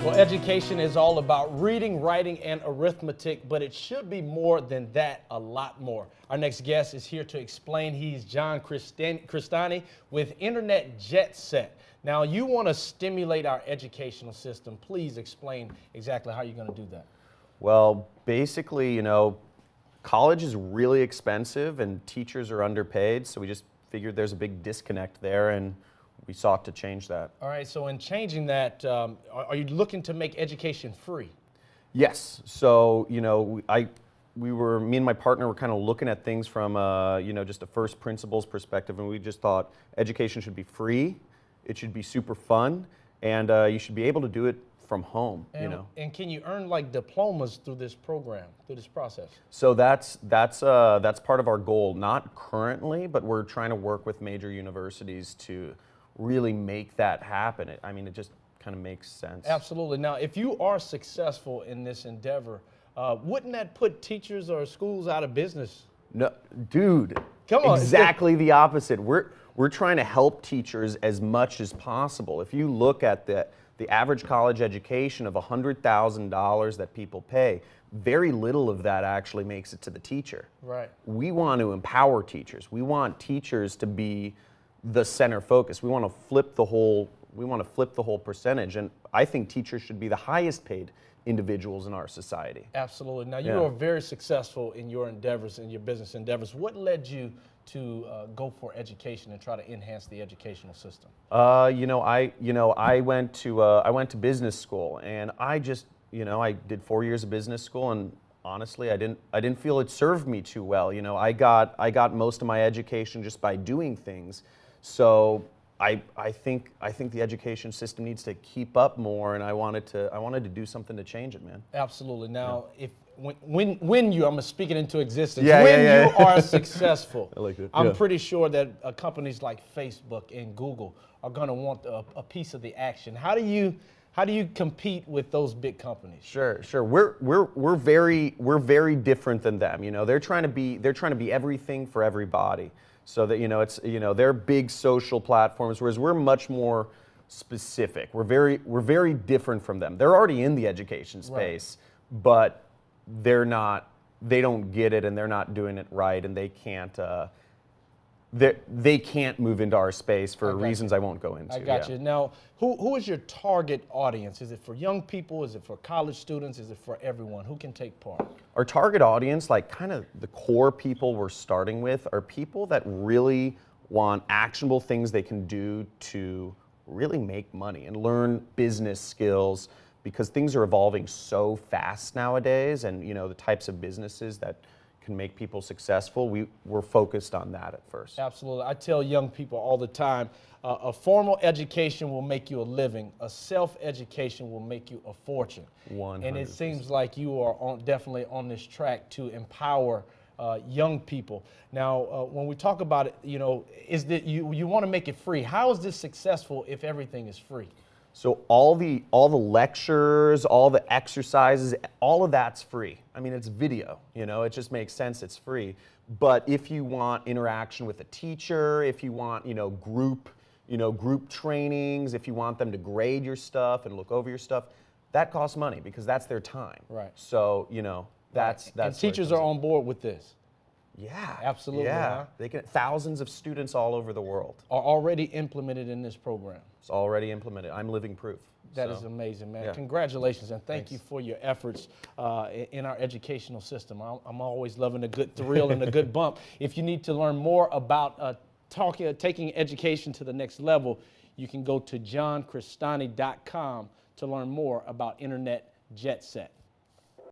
Well, education is all about reading, writing, and arithmetic, but it should be more than that, a lot more. Our next guest is here to explain. He's John Crestani with Internet Jet Set. Now, you want to stimulate our educational system. Please explain exactly how you're going to do that. Well, basically, you know, college is really expensive and teachers are underpaid, so we just figured there's a big disconnect there and we sought to change that. All right, so in changing that, um, are, are, you looking to make education free? Yes, so, you know, I, we were, me and my partner were kind of looking at things from, uh, you know, just a first principles perspective, and we just thought education should be free, it should be super fun, and uh, you should be able to do it from home, and, you know. And can you earn like diplomas through this program, through this process? So that's that's uh, that's part of our goal. Not currently, but we're trying to work with major universities to really make that happen. It, I mean, it just kind of makes sense. Absolutely. Now, if you are successful in this endeavor, uh, wouldn't that put teachers or schools out of business? No, dude. Come on. Exactly the opposite. We're we're trying to help teachers as much as possible. If you look at the the average college education of $100,000 that people pay, very little of that actually makes it to the teacher. Right. We want to empower teachers. We want teachers to be the center focus. We want to flip the whole we want to flip the whole percentage and I think teachers should be the highest paid individuals in our society. Absolutely. Now you yeah. are very successful in your endeavors in your business endeavors. What led you to uh, go for education and try to enhance the educational system? Uh, you know, I you know I went to uh, I went to business school and I just you know I did four years of business school and honestly I didn't I didn't feel it served me too well. You know, I got I got most of my education just by doing things so I, I think I think the education system needs to keep up more, and I wanted to I wanted to do something to change it, man. Absolutely. Now, yeah. if when, when when you I'm gonna speak it into existence. Yeah, when yeah, you are successful, I like it. I'm pretty sure that uh, companies like Facebook and Google are gonna want a, a piece of the action. How do you how do you compete with those big companies? Sure, sure. We're we're we're very we're very different than them. You know, they're trying to be they're trying to be everything for everybody. So that you know, it's you know, they're big social platforms, whereas we're much more specific. We're very we're very different from them. They're already in the education space, right. but they're not. They don't get it, and they're not doing it right, and they can't. Uh, they, they can't move into our space for reasons you. I won't go into. I got yeah. you. Now, who, who is your target audience? Is it for young people? Is it for college students? Is it for everyone? Who can take part? Our target audience, like kind of the core people we're starting with, are people that really want actionable things they can do to really make money and learn business skills because things are evolving so fast nowadays and you know the types of businesses that can make people successful, we, we're focused on that at first. Absolutely. I tell young people all the time, uh, a formal education will make you a living. A self-education will make you a fortune. 100%. And it seems like you are on, definitely on this track to empower uh, young people. Now, uh, when we talk about it, you know, is that you, you want to make it free. How is this successful if everything is free? So all the all the lectures, all the exercises, all of that's free. I mean, it's video, you know, it just makes sense it's free. But if you want interaction with a teacher, if you want, you know, group, you know, group trainings, if you want them to grade your stuff and look over your stuff, that costs money because that's their time. Right. So, you know, that's right. that's And teachers are on board with this. Yeah, absolutely. Yeah, huh? they can. Thousands of students all over the world are already implemented in this program. It's already implemented. I'm living proof. That so, is amazing, man. Yeah. Congratulations and thank Thanks. you for your efforts uh, in our educational system. I'm always loving a good thrill and a good bump. If you need to learn more about uh, talking, uh, taking education to the next level, you can go to johncrestani.com to learn more about Internet Jet Set.